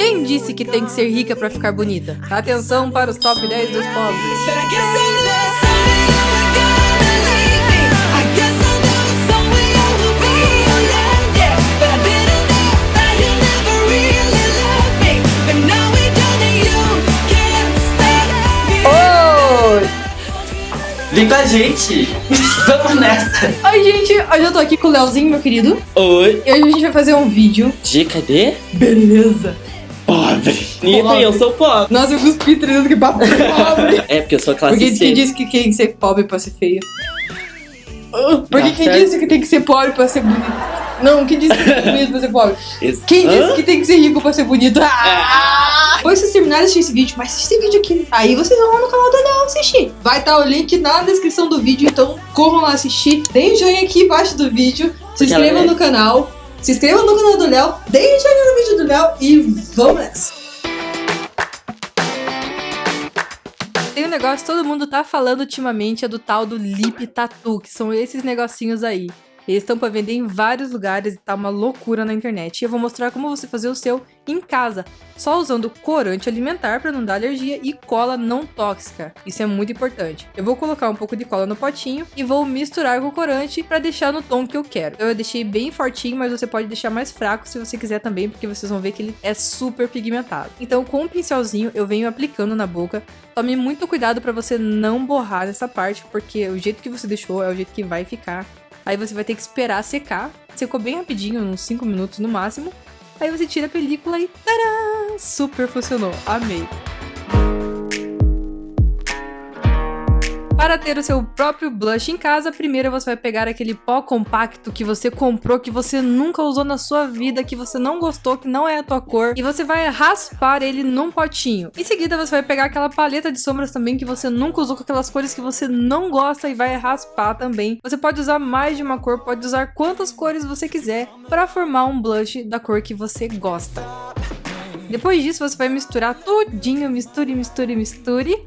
Quem disse que tem que ser rica pra ficar bonita? Atenção para os top 10 dos pobres. Vem com a gente! Vamos nessa! Oi, gente! Hoje eu tô aqui com o Leozinho, meu querido. Oi! E hoje a gente vai fazer um vídeo. G, cadê? Beleza! Pobre! Nita, eu sou pobre! Nossa, eu cuspi treinando que papo pobre! É, porque eu sou classe Porque C. quem disse que tem que ser pobre pra ser feio? Porque Tá quem disse que tem que ser pobre pra ser bonito? Não, quem disse que tem que ser bonito pra ser pobre? Quem Hã? disse que tem que ser rico pra ser bonito? Ah! Depois vocês terminarem de assistir esse vídeo, mas assiste esse vídeo aqui. Aí vocês vão lá no canal do Léo assistir. Vai estar o link na descrição do vídeo, então corram lá assistir. Deem joinha aqui embaixo do vídeo. Se inscrevam no canal. Se inscrevam no canal do Léo. Deem joinha no vídeo do Léo e vamos nessa. Tem um negócio que todo mundo tá falando ultimamente, é do tal do Lip Tattoo, que são esses negocinhos aí. Eles estão para vender em vários lugares e tá uma loucura na internet. E eu vou mostrar como você fazer o seu em casa, só usando corante alimentar para não dar alergia e cola não tóxica. Isso é muito importante. Eu vou colocar um pouco de cola no potinho e vou misturar com o corante para deixar no tom que eu quero. Eu deixei bem fortinho, mas você pode deixar mais fraco se você quiser também, porque vocês vão ver que ele é super pigmentado. Então, com um pincelzinho, eu venho aplicando na boca. Tome muito cuidado para você não borrar essa parte, porque o jeito que você deixou é o jeito que vai ficar. Aí você vai ter que esperar secar. Secou bem rapidinho, uns 5 minutos no máximo. Aí você tira a película e tadã! Super funcionou. Amei. Para ter o seu próprio blush em casa, primeiro você vai pegar aquele pó compacto que você comprou, que você nunca usou na sua vida, que você não gostou, que não é a tua cor, e você vai raspar ele num potinho. Em seguida, você vai pegar aquela paleta de sombras também que você nunca usou com aquelas cores que você não gosta e vai raspar também. Você pode usar mais de uma cor, pode usar quantas cores você quiser para formar um blush da cor que você gosta. Depois disso, você vai misturar tudinho, misture, misture, misture.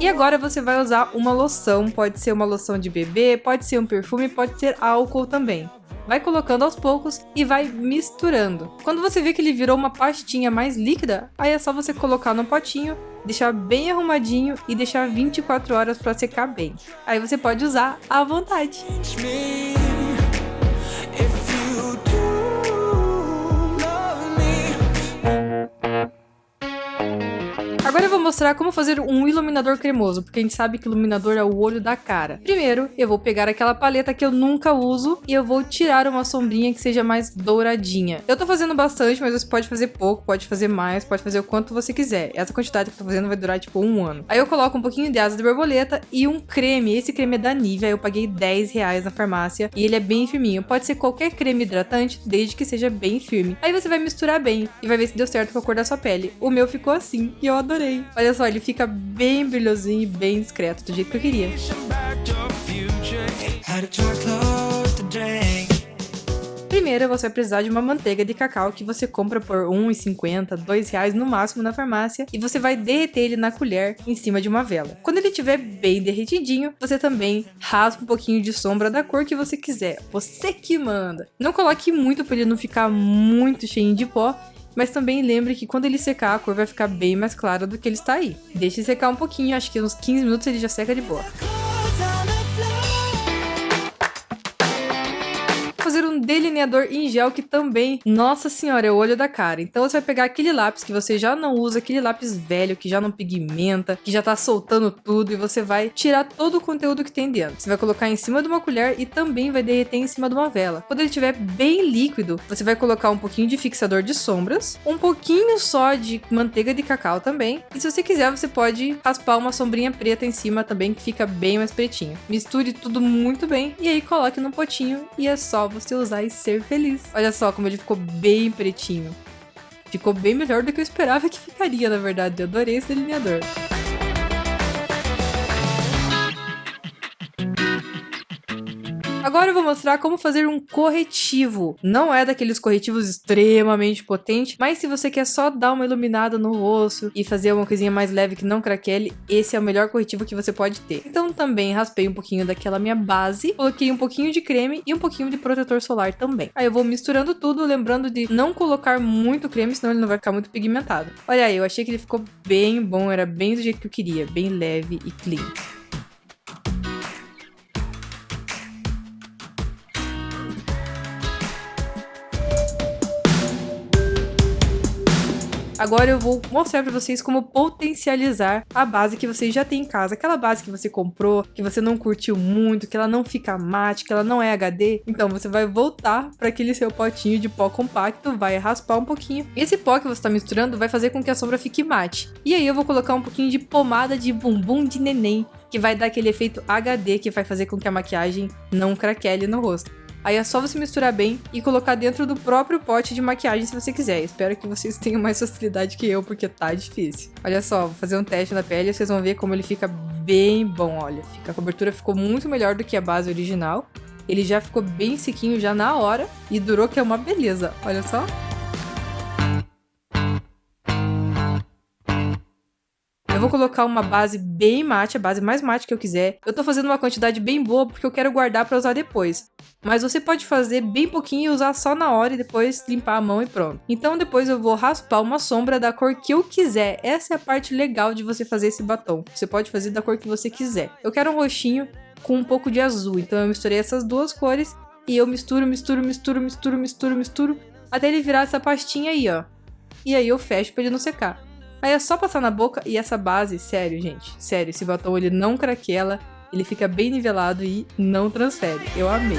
E agora você vai usar uma loção, pode ser uma loção de bebê, pode ser um perfume, pode ser álcool também. Vai colocando aos poucos e vai misturando. Quando você vê que ele virou uma pastinha mais líquida, aí é só você colocar no potinho, deixar bem arrumadinho e deixar 24 horas para secar bem. Aí você pode usar à vontade. Agora eu vou mostrar como fazer um iluminador cremoso, porque a gente sabe que iluminador é o olho da cara. Primeiro, eu vou pegar aquela paleta que eu nunca uso e eu vou tirar uma sombrinha que seja mais douradinha. Eu tô fazendo bastante, mas você pode fazer pouco, pode fazer mais, pode fazer o quanto você quiser. Essa quantidade que eu tô fazendo vai durar tipo um ano. Aí eu coloco um pouquinho de asa de borboleta e um creme. Esse creme é da Nivea, eu paguei 10 reais na farmácia e ele é bem firminho. Pode ser qualquer creme hidratante, desde que seja bem firme. Aí você vai misturar bem e vai ver se deu certo com a cor da sua pele. O meu ficou assim e eu adorei. Olha só, ele fica bem brilhosinho e bem discreto, do jeito que eu queria. Primeiro, você vai precisar de uma manteiga de cacau que você compra por R$ 1,50, 2 reais no máximo na farmácia e você vai derreter ele na colher em cima de uma vela. Quando ele estiver bem derretidinho, você também raspa um pouquinho de sombra da cor que você quiser. Você que manda. Não coloque muito para ele não ficar muito cheio de pó, mas também lembre que quando ele secar, a cor vai ficar bem mais clara do que ele está aí. Deixe secar um pouquinho, acho que uns 15 minutos ele já seca de boa. Delineador em gel que também, nossa senhora, é o olho da cara. Então você vai pegar aquele lápis que você já não usa, aquele lápis velho que já não pigmenta, que já tá soltando tudo e você vai tirar todo o conteúdo que tem dentro. Você vai colocar em cima de uma colher e também vai derreter em cima de uma vela. Quando ele estiver bem líquido, você vai colocar um pouquinho de fixador de sombras, um pouquinho só de manteiga de cacau também. E se você quiser, você pode raspar uma sombrinha preta em cima também, que fica bem mais pretinho. Misture tudo muito bem e aí coloque no potinho e é só você usar e ser feliz. Olha só como ele ficou bem pretinho. Ficou bem melhor do que eu esperava que ficaria, na verdade. Eu adorei esse delineador. Agora eu vou mostrar como fazer um corretivo. Não é daqueles corretivos extremamente potentes, mas se você quer só dar uma iluminada no rosto e fazer uma coisinha mais leve que não craquele, esse é o melhor corretivo que você pode ter. Então também raspei um pouquinho daquela minha base, coloquei um pouquinho de creme e um pouquinho de protetor solar também. Aí eu vou misturando tudo, lembrando de não colocar muito creme, senão ele não vai ficar muito pigmentado. Olha aí, eu achei que ele ficou bem bom, era bem do jeito que eu queria, bem leve e clean. Agora eu vou mostrar para vocês como potencializar a base que vocês já têm em casa. Aquela base que você comprou, que você não curtiu muito, que ela não fica mate, que ela não é HD. Então você vai voltar para aquele seu potinho de pó compacto, vai raspar um pouquinho. Esse pó que você está misturando vai fazer com que a sombra fique mate. E aí eu vou colocar um pouquinho de pomada de bumbum de neném, que vai dar aquele efeito HD que vai fazer com que a maquiagem não craquele no rosto. Aí é só você misturar bem e colocar dentro do próprio pote de maquiagem se você quiser. Espero que vocês tenham mais facilidade que eu, porque tá difícil. Olha só, vou fazer um teste na pele e vocês vão ver como ele fica bem bom, olha. Fica, a cobertura ficou muito melhor do que a base original. Ele já ficou bem sequinho já na hora e durou que é uma beleza, olha só. Vou colocar uma base bem mate, a base mais mate que eu quiser. Eu tô fazendo uma quantidade bem boa porque eu quero guardar para usar depois. Mas você pode fazer bem pouquinho e usar só na hora e depois limpar a mão e pronto. Então depois eu vou raspar uma sombra da cor que eu quiser. Essa é a parte legal de você fazer esse batom. Você pode fazer da cor que você quiser. Eu quero um roxinho com um pouco de azul, então eu misturei essas duas cores e eu misturo, misturo, misturo, misturo, misturo, misturo, até ele virar essa pastinha aí, ó. E aí eu fecho para ele não secar. Aí é só passar na boca e essa base, sério, gente, sério, esse batom ele não craquela, ele fica bem nivelado e não transfere. Eu amei.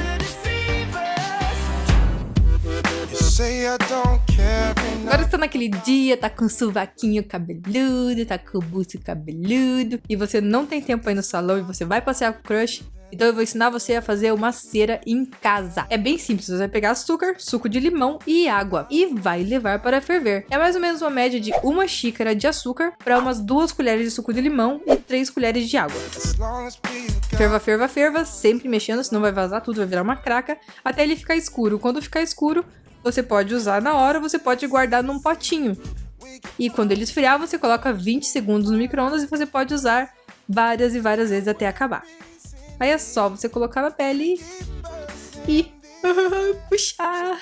Agora está naquele dia, tá com suvaquinho cabeludo, tá com o busto cabeludo, e você não tem tempo aí no salão e você vai passear com o crush, então eu vou ensinar você a fazer uma cera em casa. É bem simples, você vai pegar açúcar, suco de limão e água e vai levar para ferver. É mais ou menos uma média de uma xícara de açúcar para umas duas colheres de suco de limão e três colheres de água. Ferva, ferva, ferva, sempre mexendo, senão vai vazar tudo, vai virar uma craca, até ele ficar escuro. Quando ficar escuro, você pode usar na hora, você pode guardar num potinho. E quando ele esfriar, você coloca 20 segundos no micro-ondas e você pode usar várias e várias vezes até acabar. Aí é só você colocar na pele e puxar.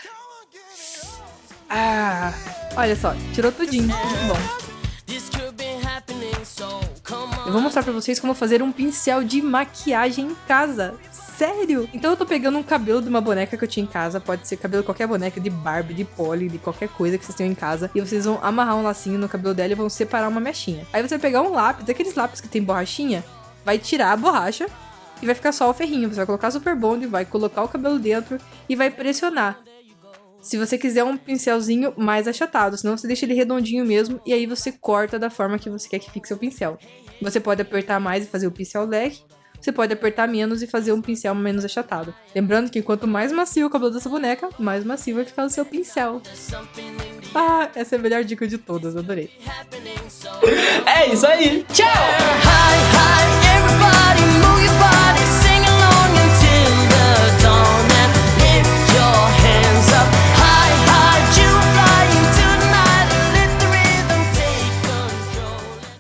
Ah, olha só, tirou tudinho, muito bom. Eu vou mostrar pra vocês como fazer um pincel de maquiagem em casa. Sério? Então eu tô pegando um cabelo de uma boneca que eu tinha em casa. Pode ser cabelo de qualquer boneca, de Barbie, de Polly, de qualquer coisa que vocês tenham em casa. E vocês vão amarrar um lacinho no cabelo dela e vão separar uma mechinha. Aí você vai pegar um lápis, aqueles lápis que tem borrachinha, vai tirar a borracha e vai ficar só o ferrinho. Você vai colocar Super Bond, vai colocar o cabelo dentro e vai pressionar. Se você quiser um pincelzinho mais achatado, senão você deixa ele redondinho mesmo e aí você corta da forma que você quer que fique seu pincel. Você pode apertar mais e fazer o pincel leque, você pode apertar menos e fazer um pincel menos achatado. Lembrando que quanto mais macio o cabelo dessa boneca, mais macio vai ficar o seu pincel. Ah, essa é a melhor dica de todas, adorei. É isso aí, tchau!